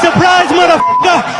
Surprise, motherfucker!